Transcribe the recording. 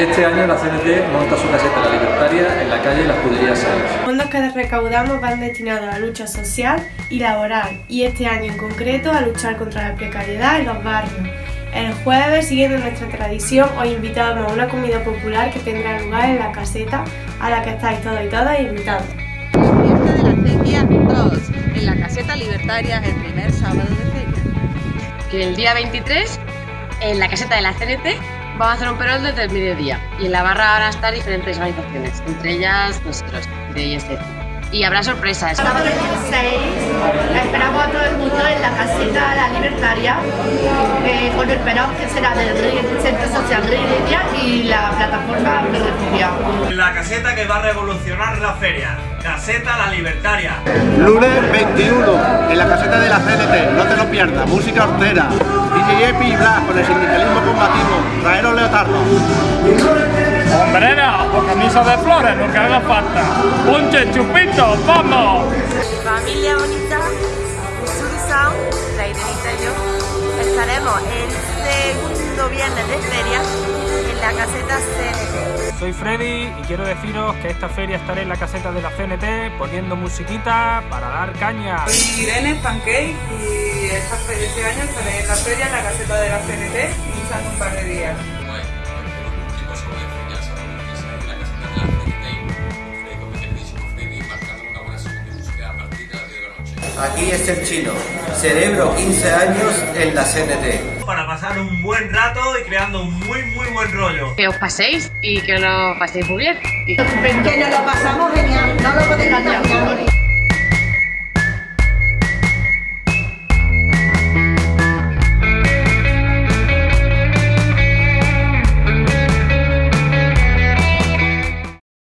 Este año la CNT monta su caseta La Libertaria en la calle La Escudería 6. Los fondos que recaudamos van destinados a la lucha social y laboral y este año en concreto a luchar contra la precariedad en los barrios. El jueves, siguiendo nuestra tradición, os invitamos a una comida popular que tendrá lugar en la caseta a la que estáis todos y todas invitados. Fiesta de la Feria 2, en la caseta libertaria el primer sábado de feria. Que el día 23, en la caseta de la CNT, vamos a hacer un perol desde el mediodía y en la barra van a estar diferentes organizaciones, entre ellas nosotros, de ISF. Y habrá sorpresas. Sábado 26 esperamos a todo el mundo en la caseta La Libertaria eh, con el perón que será del Centro Social Rideria y la plataforma de refugiados. La caseta que va a revolucionar la feria. Caseta La Libertaria. Lunes 21, en la caseta de la CNT, no te lo pierdas, música hortera, DJ Epi y Blas con el sindicalismo combativo, traeros leotardos. Hombrera o camisa de flores, lo que haga falta. Ponche, chupito, vamos. Familia bonita, Susan, la Irenita y yo, estaremos el segundo viernes de feria en la caseta CNT. Soy Freddy y quiero deciros que esta feria estaré en la caseta de la CNT poniendo musiquita para dar caña. Soy Irene Pancake y esta, este año estaré en la feria en la caseta de la CNT usando un par de días. Aquí es el chino, cerebro 15 años en la CNT. Para pasar un buen rato y creando un muy muy buen rollo. Que os paséis y que lo paséis muy bien. Que nos lo pasamos genial, no lo podéis engañar.